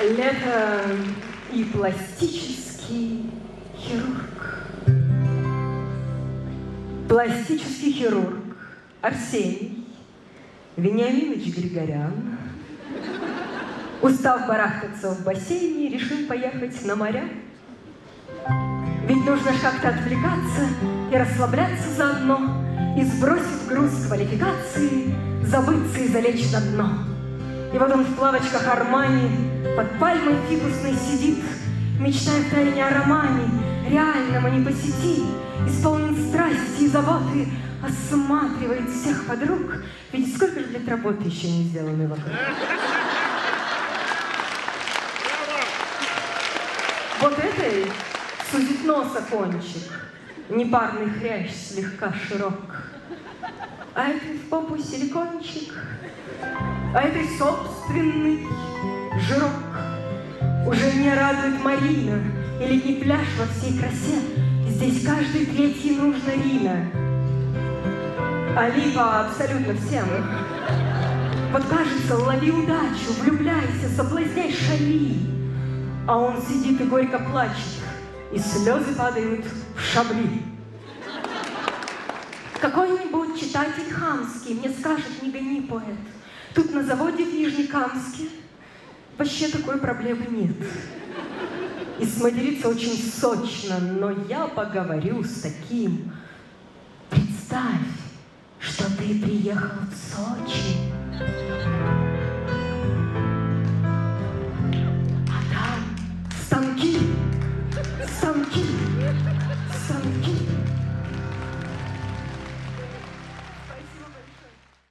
Лето и пластический хирург. Пластический хирург Арсений Вениаминович Григорян, устав барахтаться в бассейне, решил поехать на моря. Ведь нужно как-то отвлекаться и расслабляться заодно, И сбросив груз квалификации, забыться и залечь на дно. И вот он в плавочках Армани под пальмой фикусной сидит, Мечтая втайне о романе, реальном, а не по сети, Исполнен страсти и заботы, осматривает всех подруг, Ведь сколько же лет работы еще не сделаны вокруг. Вот этой сузит носа кончик, Непарный хрящ слегка широк. А этой в попу силикончик, А этой собственный жирок. Уже не радует Марина И летний пляж во всей красе. Здесь каждый третий нужно Рина. А липа абсолютно всем. Вот кажется, лови удачу, влюбляйся, соблазняй, шали. А он сидит и горько плачет, и слезы падают в шабли. Какой-нибудь читатель хамский мне скажет, не гони, поэт, Тут на заводе в Нижнекамске вообще такой проблемы нет. И смотрится очень сочно, но я поговорю с таким. Представь, что ты приехал в Сочи. А там станки, станки, станки.